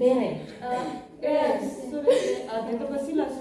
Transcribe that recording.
bere. Bere. Ah, Suresi. Atentos ah, vacilas.